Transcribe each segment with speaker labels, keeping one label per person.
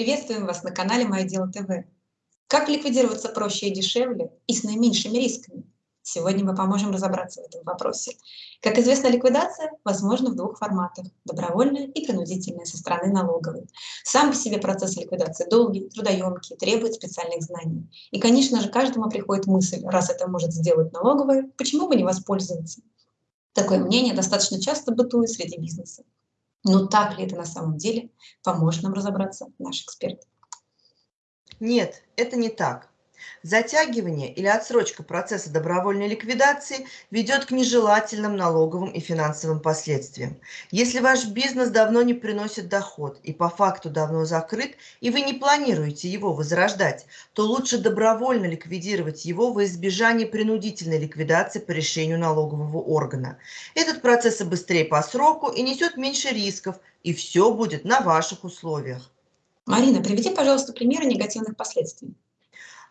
Speaker 1: Приветствуем вас на канале Мое Дело ТВ. Как ликвидироваться проще и дешевле и с наименьшими рисками? Сегодня мы поможем разобраться в этом вопросе. Как известно, ликвидация возможна в двух форматах – добровольная и принудительная со стороны налоговой. Сам по себе процесс ликвидации долгий, трудоемкий, требует специальных знаний. И, конечно же, каждому приходит мысль, раз это может сделать налоговая, почему бы не воспользоваться? Такое мнение достаточно часто бытует среди бизнеса. Но так ли это на самом деле, поможет нам разобраться наш эксперт.
Speaker 2: Нет, это не так. Затягивание или отсрочка процесса добровольной ликвидации ведет к нежелательным налоговым и финансовым последствиям. Если ваш бизнес давно не приносит доход и по факту давно закрыт, и вы не планируете его возрождать, то лучше добровольно ликвидировать его во избежание принудительной ликвидации по решению налогового органа. Этот процесс и быстрее по сроку и несет меньше рисков, и все будет на ваших условиях.
Speaker 1: Марина, приведи, пожалуйста, примеры негативных последствий.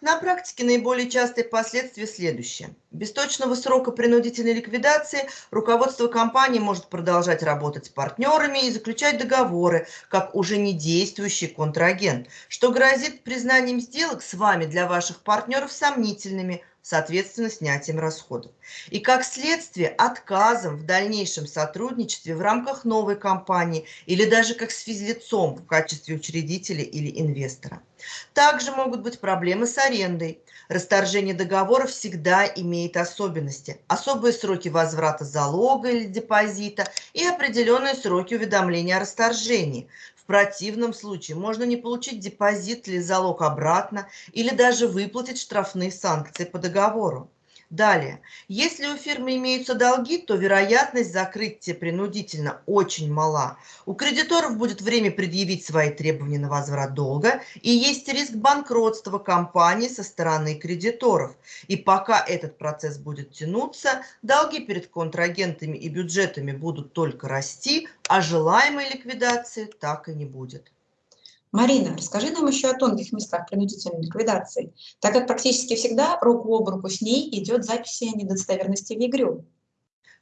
Speaker 2: На практике наиболее частые последствия следующие. Без точного срока принудительной ликвидации руководство компании может продолжать работать с партнерами и заключать договоры, как уже не действующий контрагент, что грозит признанием сделок с вами для ваших партнеров сомнительными, соответственно, снятием расходов. И как следствие отказом в дальнейшем сотрудничестве в рамках новой компании или даже как с физлицом в качестве учредителя или инвестора. Также могут быть проблемы с арендой. Расторжение договора всегда имеет особенности. Особые сроки возврата залога или депозита и определенные сроки уведомления о расторжении противном случае можно не получить депозит или залог обратно, или даже выплатить штрафные санкции по договору. Далее, если у фирмы имеются долги, то вероятность закрытия принудительно очень мала. У кредиторов будет время предъявить свои требования на возврат долга, и есть риск банкротства компании со стороны кредиторов. И пока этот процесс будет тянуться, долги перед контрагентами и бюджетами будут только расти, а желаемой ликвидации так и не будет.
Speaker 1: Марина, расскажи нам еще о тонких местах принудительной ликвидации, так как практически всегда руку об руку с ней идет запись о недостоверности в ЕГРЮ.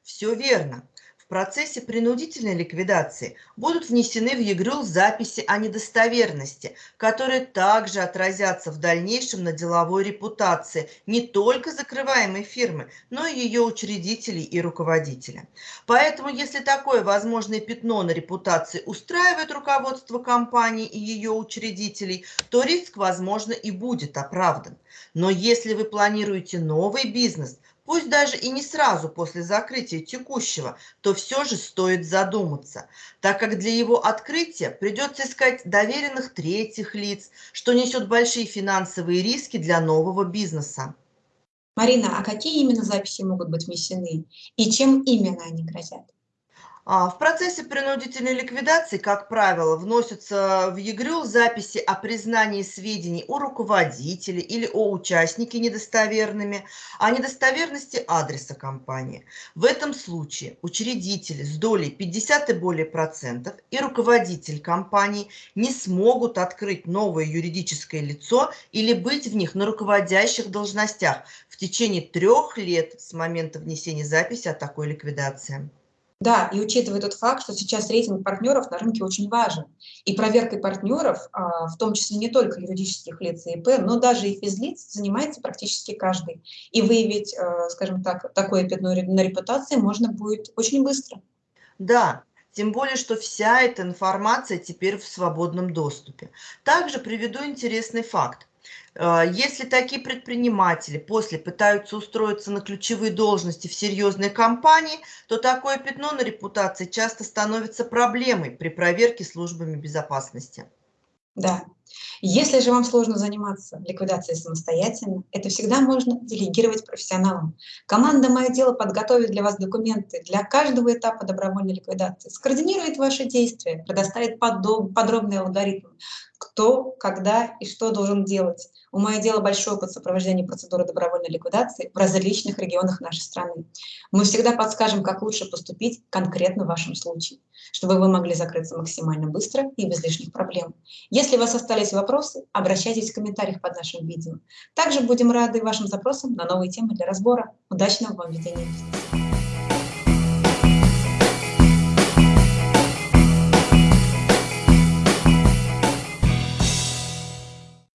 Speaker 2: Все верно в процессе принудительной ликвидации будут внесены в ЕГРЮЛ записи о недостоверности, которые также отразятся в дальнейшем на деловой репутации не только закрываемой фирмы, но и ее учредителей и руководителя. Поэтому, если такое возможное пятно на репутации устраивает руководство компании и ее учредителей, то риск, возможно, и будет оправдан. Но если вы планируете новый бизнес, пусть даже и не сразу после закрытия текущего, то все же стоит задуматься, так как для его открытия придется искать доверенных третьих лиц, что несет большие финансовые риски для нового бизнеса.
Speaker 1: Марина, а какие именно записи могут быть внесены и чем именно они грозят?
Speaker 2: А, в процессе принудительной ликвидации, как правило, вносятся в ЕГРЮЛ записи о признании сведений о руководителе или о участнике недостоверными, о недостоверности адреса компании. В этом случае учредители с долей 50 и более процентов и руководитель компании не смогут открыть новое юридическое лицо или быть в них на руководящих должностях в течение трех лет с момента внесения записи о такой ликвидации.
Speaker 1: Да, и учитывая тот факт, что сейчас рейтинг партнеров на рынке очень важен. И проверкой партнеров, а, в том числе не только юридических лиц и ИП, но даже и физлиц, занимается практически каждый. И выявить, э, скажем так, такое пятно на репутации можно будет очень быстро.
Speaker 2: Да, тем более, что вся эта информация теперь в свободном доступе. Также приведу интересный факт. А, если такие предприниматели после пытаются устроиться на ключевые должности в серьезной компании, то такое пятно на репутации часто становится проблемой при проверке службами безопасности.
Speaker 1: Да. Если же вам сложно заниматься ликвидацией самостоятельно, это всегда можно делегировать профессионалам. Команда «Мое дело» подготовит для вас документы для каждого этапа добровольной ликвидации, скоординирует ваши действия, предоставит подробный алгоритм, кто, когда и что должен делать. У моего дела большой опыт сопровождения процедуры добровольной ликвидации в различных регионах нашей страны. Мы всегда подскажем, как лучше поступить конкретно в вашем случае, чтобы вы могли закрыться максимально быстро и без лишних проблем. Если у вас остались вопросы, обращайтесь в комментариях под нашим видео. Также будем рады вашим запросам на новые темы для разбора. Удачного вам ведения!